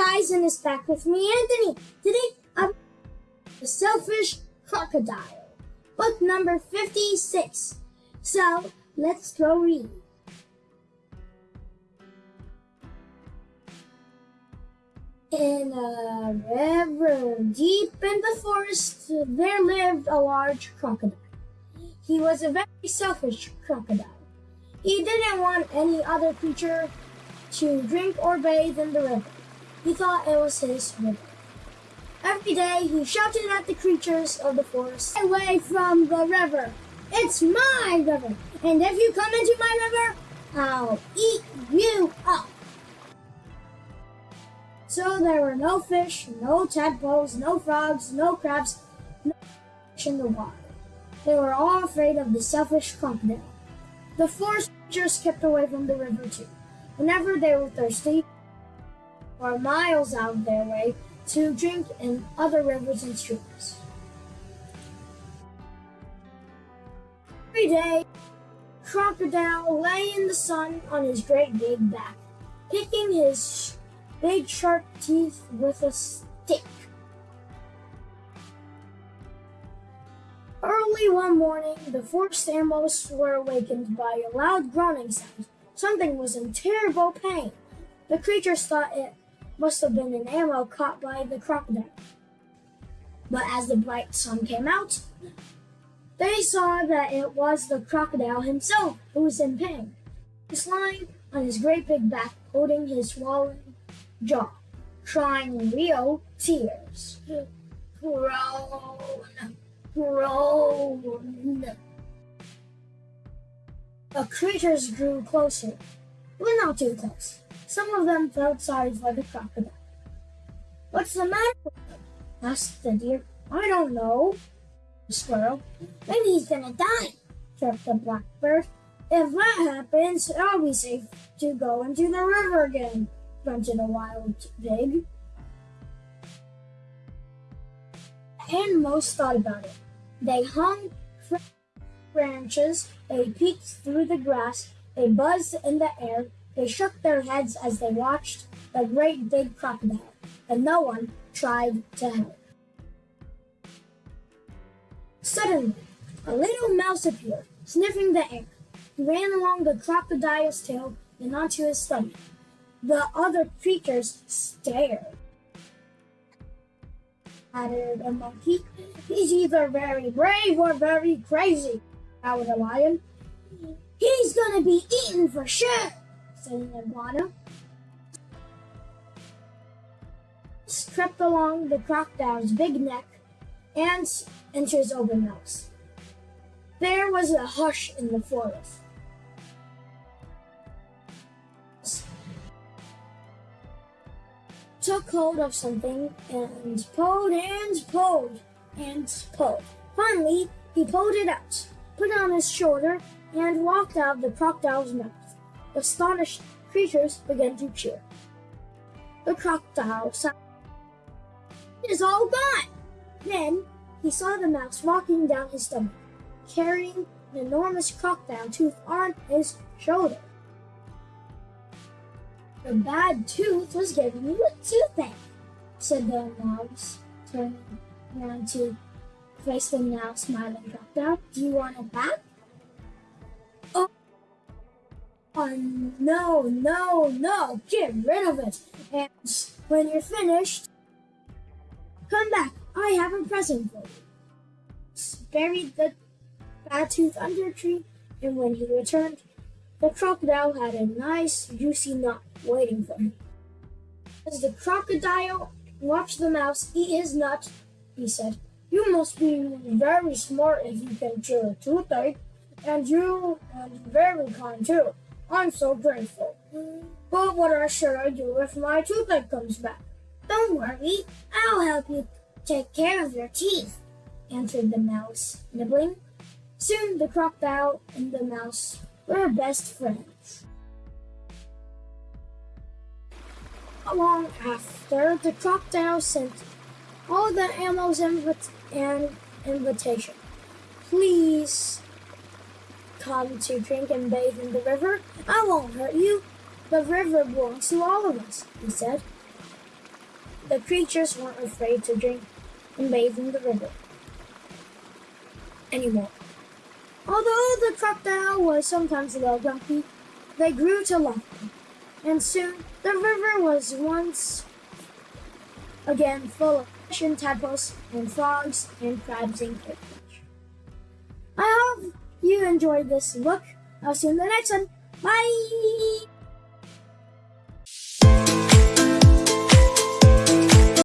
guys, and it's back with me, Anthony. Today, I'm the selfish crocodile, book number 56. So, let's go read. In a river deep in the forest, there lived a large crocodile. He was a very selfish crocodile. He didn't want any other creature to drink or bathe in the river. He thought it was his river. Every day he shouted at the creatures of the forest, away from the river. It's my river, and if you come into my river, I'll eat you up. So there were no fish, no tadpoles, no frogs, no crabs, no fish in the water. They were all afraid of the selfish crocodile. The forest creatures kept away from the river too. Whenever they were thirsty, or miles out of their way to drink in other rivers and streams. Every day, Crocodile lay in the sun on his great big back, picking his big sharp teeth with a stick. Early one morning, the forest animals were awakened by a loud groaning sound. Something was in terrible pain. The creatures thought it must have been an arrow caught by the crocodile. But as the bright sun came out, they saw that it was the crocodile himself who was in pain. He was lying on his great big back, holding his swollen jaw, crying real tears. Groan, groan. The creatures grew closer, but not too close. Some of them felt sorry for the crocodile. What's the matter with him? asked the deer. I don't know, the squirrel. Maybe he's gonna die, chirped the blackbird. If that happens, I'll be safe to go into the river again, grunted a wild pig. And most thought about it. They hung branches, they peeked through the grass, they buzzed in the air, they shook their heads as they watched the great big crocodile, and no one tried to help. Suddenly, a little mouse appeared, sniffing the air. He ran along the crocodile's tail and onto his stomach. The other creatures stared. Added a monkey. He's either very brave or very crazy, growled a lion. He's gonna be eaten for sure an iguana. Crept along the crocodile's big neck and his open mouth. There was a hush in the forest. Took hold of something and pulled and pulled and pulled. Finally, he pulled it out, put it on his shoulder, and walked out of the crocodile's mouth. The astonished creatures began to cheer. The crocodile saw it is all gone. Then he saw the mouse walking down his stomach, carrying an enormous crocodile tooth on his shoulder. The bad tooth was giving you a toothache, said the mouse, turning around to face the now smiling crocodile. Do you want it back? No, no, no, get rid of it. And when you're finished, come back. I have a present for you. Buried the bad tooth under a tree, and when he returned, the crocodile had a nice, juicy nut waiting for him. As the crocodile watched the mouse eat his nut, he said, You must be very smart if you can chew a toothache, eh? and you are very kind too. I'm so grateful. But what should I do if my toothache comes back? Don't worry, I'll help you take care of your teeth, answered the mouse, nibbling. Soon the crocodile and the mouse were best friends. Long after, the crocodile sent all the animals an invitation. Please come to drink and bathe in the river. I won't hurt you. The river belongs to all of us, he said. the creatures weren't afraid to drink and bathe in the river anymore. Although the crocodile was sometimes a little grumpy, they grew to love him, and soon the river was once again full of fish and tadpoles and frogs and crabs and crayfish. Enjoyed this look. I'll see you in the next one. Bye!